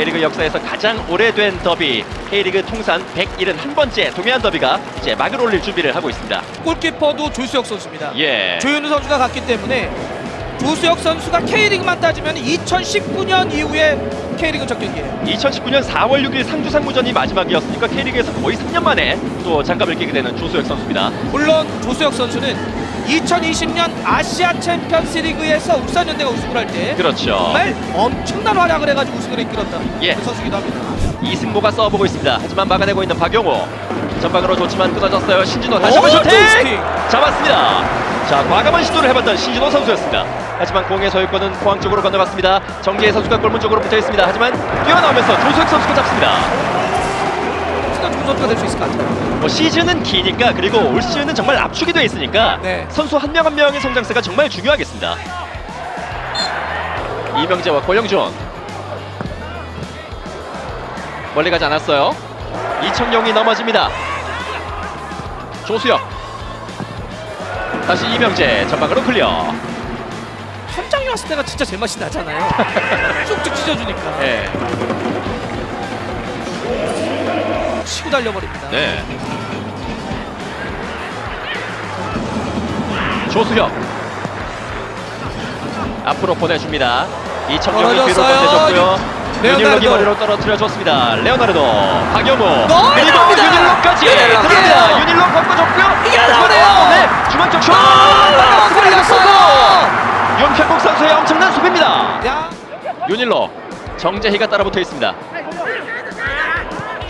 K리그 역사에서 가장 오래된 더비 K리그 통산 171번째 동해안 더비가 이제 막을 올릴 준비를 하고 있습니다. 골키퍼도 조수혁 선수입니다. 예. 조현우 선수가 갔기 때문에 조수혁 선수가 K리그만 따지면 2019년 이후에 K리그 첫 경기예요. 2019년 4월 6일 상주 상무전이 마지막이었으니까 K리그에서 거의 3년 만에 또 장갑을 끼게 되는 조수혁 선수입니다. 물론 조수혁 선수는 2020년 아시아 챔피언스 리그에서 울산현대가 우승을 할 때 그렇죠. 정말 엄청난 활약을 해가지고 우승을 이끌었던 예. 그 선수기도 합니다. 이승모가 써보고 있습니다. 하지만 막아내고 있는 박용호. 전방으로 좋지만 끊어졌어요. 신진호 다시 오, 한번 슈팅! 슈팅! 잡았습니다. 자, 과감한 시도를 해봤던 신진호 선수였습니다. 하지만 공의 소유권은 포항 쪽으로 건너갔습니다. 정재희 선수가 골문 쪽으로 붙어 있습니다. 하지만 뛰어나오면서 조수혁 선수가 잡습니다. 좋은 선수가 될 수 있을 것 같아요. 뭐 시즌은 기니까 그리고 올 시즌은 정말 압축이 돼 있으니까 네. 선수 한 명 한 명의 성장세가 정말 중요하겠습니다. 이명재와 고영준 멀리 가지 않았어요. 이청용이 넘어집니다. 조수혁 다시 이명재 전방으로 클리어. 현장에 왔을 때가 진짜 제맛이 나잖아요. 쭉쭉 찢어주니까 네. 치고 달려버립니다. 네. 조수혁 앞으로 보내줍니다. 이청용이 뒤로. 레오나르도. 윤일록이 머리로 떨어뜨려 줬습니다. 레오나르도, 박영호, 그리고. 윤일록까지 윤일록. 들어갑니다. 윤일록 바꿔줬고요. 어, 네, 중앙 쪽 슛! 아, 걸렸어요. 윤평국 선수의 엄청난 수비입니다. 야, 윤일록, 정재희가 따라붙어 있습니다.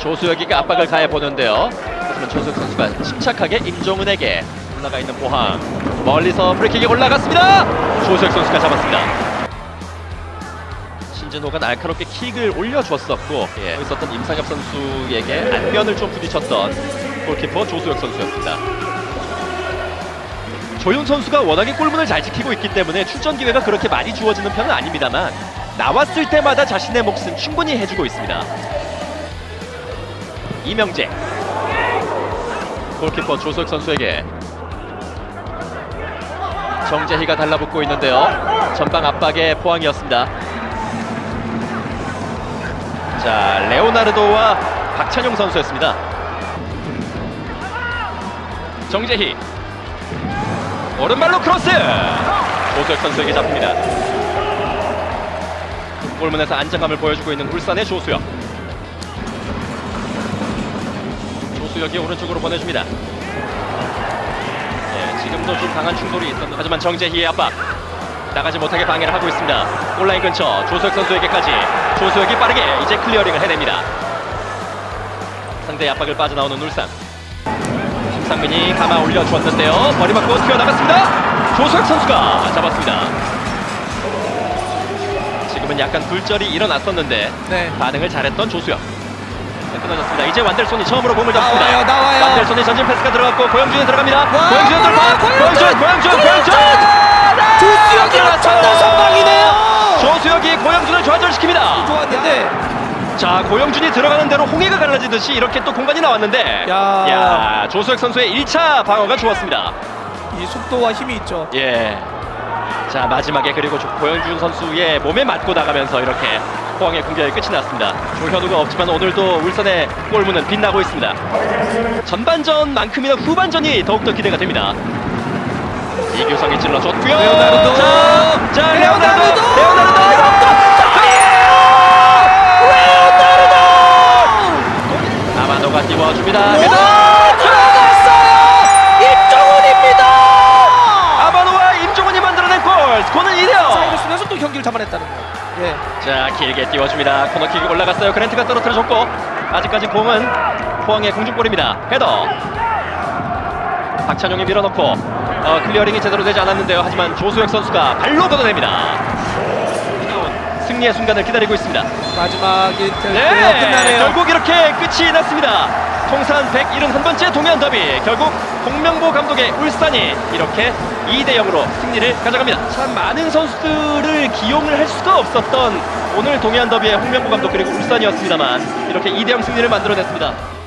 조수혁이가 압박을 가해 보는데요. 하지만 조수혁 선수가 침착하게 임종은에게 올라가 있는 보항 멀리서 프리킥이 올라갔습니다. 조수혁 선수가 잡았습니다. 신진호가 날카롭게 킥을 올려줬었고 예, 있었던 임상엽 선수에게 안면을 좀 부딪혔던 골키퍼 조수혁 선수였습니다. 조윤 선수가 워낙에 골문을 잘 지키고 있기 때문에 출전 기회가 그렇게 많이 주어지는 편은 아닙니다만 나왔을 때마다 자신의 몫은 충분히 해주고 있습니다. 이명재 골키퍼 조석 선수에게 정재희가 달라붙고 있는데요. 전방 압박의 포항이었습니다. 자 레오나르도와 박찬용 선수였습니다. 정재희 오른발로 크로스 조석 선수에게 잡힙니다. 골문에서 안정감을 보여주고 있는 울산의 조수혁. 조수혁이 오른쪽으로 보내줍니다. 예, 지금도 좀 강한 충돌이 있었는데 하지만 정재희의 압박 나가지 못하게 방해를 하고 있습니다. 엔드라인 근처 조수혁 선수에게까지 조수혁이 빠르게 이제 클리어링을 해냅니다. 상대의 압박을 빠져나오는 울산. 심상민이 감아 올려주었는데요. 머리 맞고 튀어나갔습니다. 조수혁 선수가 잡았습니다. 지금은 약간 굴절이 일어났었는데 네. 반응을 잘했던 조수혁. 네, 끊어졌습니다. 이제 완델손이 처음으로 공을 잡습니다. 나와요, 나와요. 완델손이 전진 패스가 들어갔고 고영준이 들어갑니다. 와, 고영준의 돌파. 와, 고영준, 고영준, 고영준. 조수혁이 엄청난 선방이네요. 조수혁이 고영준을 좌절시킵니다. 좋았는데 자, 고영준이 들어가는 대로 홍해가 갈라지듯이 이렇게 또 공간이 나왔는데, 야. 야, 조수혁 선수의 1차 방어가 좋았습니다. 이 속도와 힘이 있죠. 예. 자 마지막에 그리고 조- 고영준 선수의 몸에 맞고 나가면서 이렇게 포항의 공격이 끝이 났습니다. 조현우가 없지만 오늘도 울산의 골문은 빛나고 있습니다. 전반전만큼이나 후반전이 더욱더 기대가 됩니다. 이규성이 찔러줬고요. 레오나르도. 자, 자 레오나르도, 레오나르도. 레오나르도, 레오나르도. 아마노가 띄워줍니다. 들어갔어요. 임종훈입니다. 아마노와 임종훈이 만들어낸 골. 스코어는 2대 0. 사이를 쓰면서 또 경기를 잡아냈다는 거. 예. 자 길게 띄워줍니다. 코너킥이 올라갔어요. 그랜트가 떨어뜨려줬고 아직까지 공은 포항의 공중볼입니다. 헤더. 박찬용이 밀어넣고 어, 클리어링이 제대로 되지 않았는데요. 하지만 조수혁 선수가 발로 걷어냅니다. 승리의 순간을 기다리고 있습니다. 마지막이 될네 네, 끝나네요. 결국 이렇게 끝이 났습니다. 통산 171번째 동해안 더비 결국 홍명보 감독의 울산이 이렇게 2대 0으로 승리를 가져갑니다. 참 많은 선수들을 기용을 할 수가 없었던 오늘 동해안 더비의 홍명보 감독 그리고 울산이었습니다만 이렇게 2대 0 승리를 만들어냈습니다